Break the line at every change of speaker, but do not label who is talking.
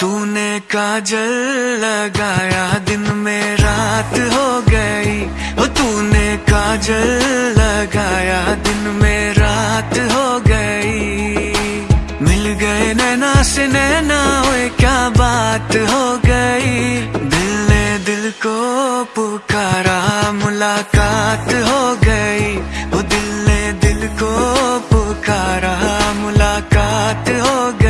तूने काजल लगाया, दिन में रात हो गई। ओ, तूने काजल लगाया, दिन में रात हो गई। मिल गए नैना से नैना क्या बात हो गई। दिल ने दिल को पुकारा, मुलाकात हो गई। वो दिल ने दिल को मुलाकात हो मुलाकात होगी